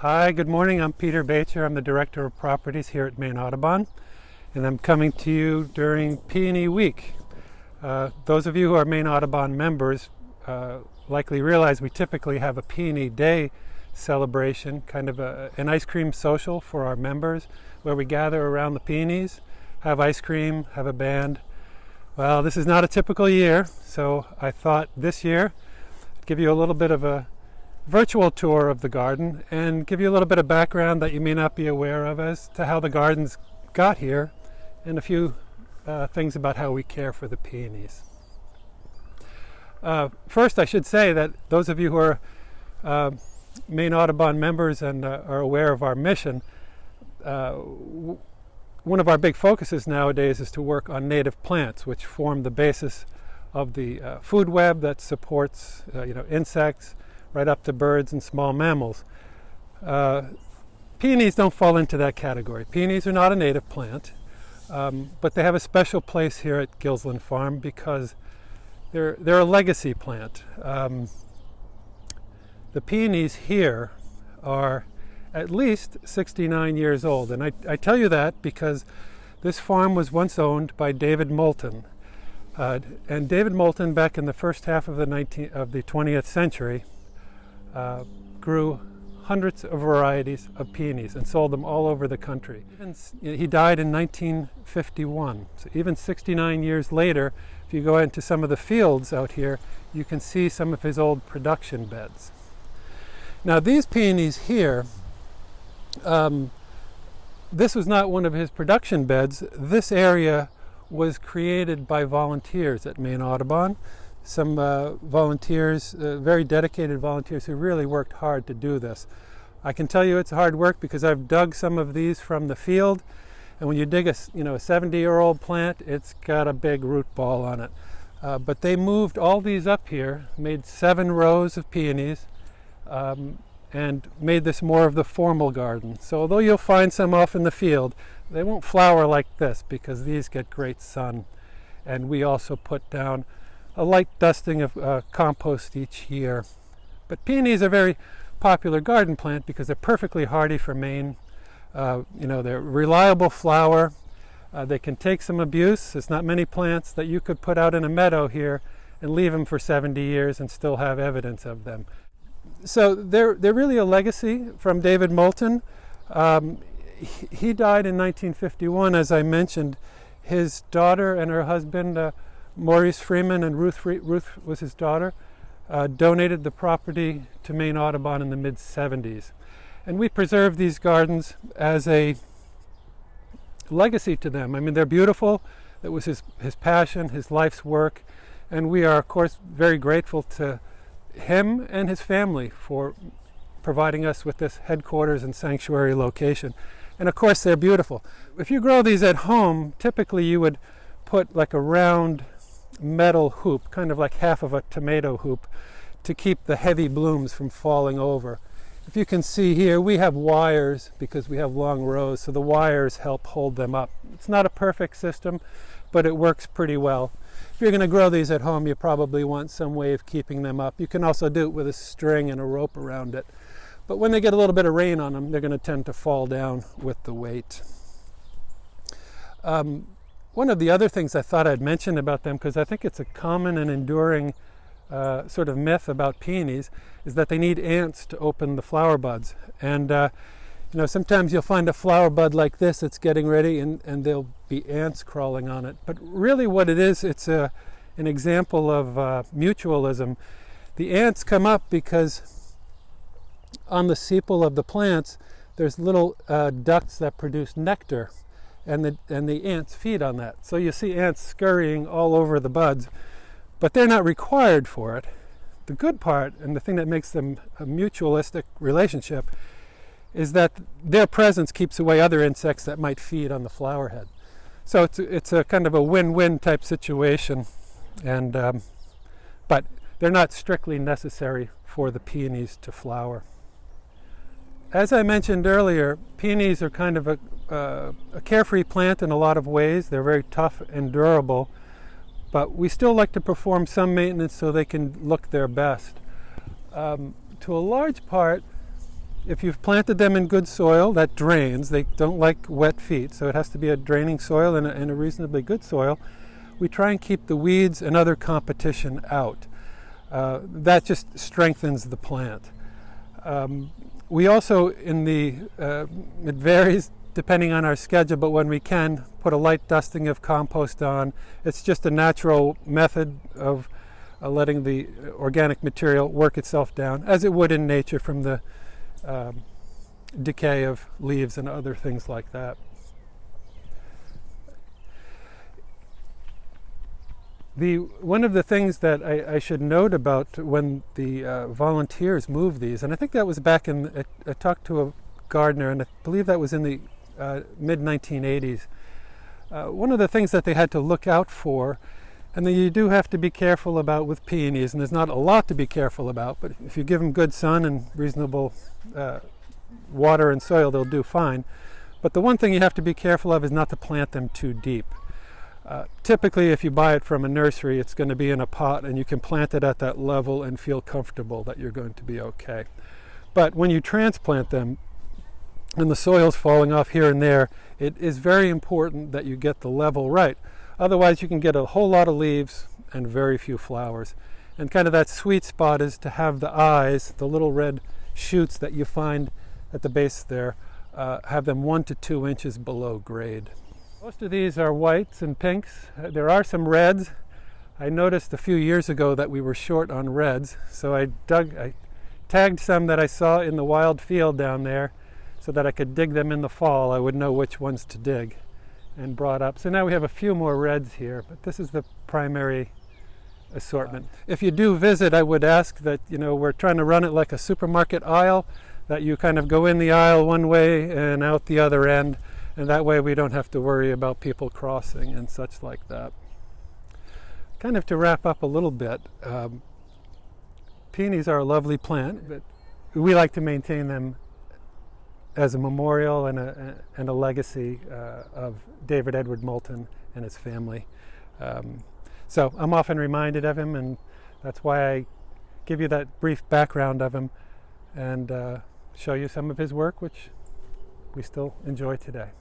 Hi, good morning. I'm Peter Bacher. I'm the Director of Properties here at Maine Audubon, and I'm coming to you during Peony Week. Uh, those of you who are Maine Audubon members uh, likely realize we typically have a Peony Day celebration, kind of a, an ice cream social for our members, where we gather around the peonies, have ice cream, have a band. Well, this is not a typical year, so I thought this year I'd give you a little bit of a virtual tour of the garden and give you a little bit of background that you may not be aware of as to how the gardens got here and a few uh, things about how we care for the peonies. Uh, first, I should say that those of you who are uh, Maine Audubon members and uh, are aware of our mission, uh, one of our big focuses nowadays is to work on native plants, which form the basis of the uh, food web that supports you know, insects, right up to birds and small mammals. Uh, peonies don't fall into that category. Peonies are not a native plant, um, but they have a special place here at Gilsland Farm because they're, they're a legacy plant. Um, the peonies here are at least 69 years old. And I, I, tell you that because this farm was once owned by David Moulton. Uh, and David Moulton, back in the first half of the, 19, of the 20th century, uh, grew hundreds of varieties of peonies and sold them all over the country. He died in 1951, so even 69 years later, if you go into some of the fields out here, you can see some of his old production beds. Now these peonies here, um, this was not one of his production beds. This area was created by volunteers at Maine Audubon some uh, volunteers, uh, very dedicated volunteers who really worked hard to do this. I can tell you it's hard work because I've dug some of these from the field and when you dig a, you know, a 70 year old plant, it's got a big root ball on it. Uh, but they moved all these up here, made seven rows of peonies, um, and made this more of the formal garden. So although you'll find some off in the field, they won't flower like this because these get great sun. And we also put down a light dusting of uh, compost each year. But peonies are a very popular garden plant because they're perfectly hardy for Maine. Uh, you know, they're reliable flower. Uh, they can take some abuse. There's not many plants that you could put out in a meadow here and leave them for 70 years and still have evidence of them. So they're, they're really a legacy from David Moulton. Um, he, he, died in 1951, as I mentioned. His daughter and her husband uh, Maurice Freeman and Ruth, Ruth was his daughter, uh, donated the property to Maine Audubon in the mid 70s. And we preserve these gardens as a legacy to them. I mean, they're beautiful. It was his, his passion, his life's work. And we are, of course, very grateful to him and his family for providing us with this headquarters and sanctuary location. And of course, they're beautiful. If you grow these at home, typically you would put like a round metal hoop, kind of like half of a tomato hoop, to keep the heavy blooms from falling over. If you can see here, we have wires because we have long rows, so the wires help hold them up. It's not a perfect system, but it works pretty well. If you're going to grow these at home, you probably want some way of keeping them up. You can also do it with a string and a rope around it. But when they get a little bit of rain on them, they're going to tend to fall down with the weight. Um, one of the other things I thought I'd mention about them, because I think it's a common and enduring uh, sort of myth about peonies, is that they need ants to open the flower buds. And uh, you know, sometimes you'll find a flower bud like this that's getting ready and, and there'll be ants crawling on it. But really what it is, it's a, an example of uh, mutualism. The ants come up because on the sepal of the plants, there's little uh, ducts that produce nectar and the, and the ants feed on that. So you see ants scurrying all over the buds, but they're not required for it. The good part, and the thing that makes them a mutualistic relationship, is that their presence keeps away other insects that might feed on the flower head. So it's, it's a kind of a win-win type situation, and um, but they're not strictly necessary for the peonies to flower. As I mentioned earlier, peonies are kind of a, uh, a carefree plant in a lot of ways. They're very tough and durable, but we still like to perform some maintenance so they can look their best. Um, to a large part, if you've planted them in good soil that drains, they don't like wet feet, so it has to be a draining soil and a, and a reasonably good soil. We try and keep the weeds and other competition out. Uh, that just strengthens the plant. Um, we also, in the, uh, it varies depending on our schedule, but when we can, put a light dusting of compost on. It's just a natural method of uh, letting the organic material work itself down, as it would in nature from the um, decay of leaves and other things like that. The, one of the things that I, I should note about when the uh, volunteers moved these, and I think that was back in, I, I, talked to a gardener, and I believe that was in the uh, mid 1980s. Uh, one of the things that they had to look out for, and that you do have to be careful about with peonies, and there's not a lot to be careful about, but if you give them good sun and reasonable uh, water and soil, they'll do fine. But the one thing you have to be careful of is not to plant them too deep. Uh, typically, if you buy it from a nursery, it's going to be in a pot and you can plant it at that level and feel comfortable that you're going to be okay. But when you transplant them and the soil's falling off here and there, it is very important that you get the level right. Otherwise, you can get a whole lot of leaves and very few flowers. And kind of that sweet spot is to have the eyes, the little red shoots that you find at the base there, uh, have them one to two inches below grade. Most of these are whites and pinks. Uh, there are some reds. I noticed a few years ago that we were short on reds, so I dug, I tagged some that I saw in the wild field down there so that I could dig them in the fall. I would know which ones to dig and brought up. So now we have a few more reds here, but this is the primary assortment. If you do visit, I would ask that, you know, we're trying to run it like a supermarket aisle, that you kind of go in the aisle one way and out the other end and that way we don't have to worry about people crossing and such like that. Kind of to wrap up a little bit, um, peonies are a lovely plant, but we like to maintain them as a memorial and a, and a legacy uh, of David Edward Moulton and his family. Um, so I'm often reminded of him, and that's why I give you that brief background of him and uh, show you some of his work, which we still enjoy today.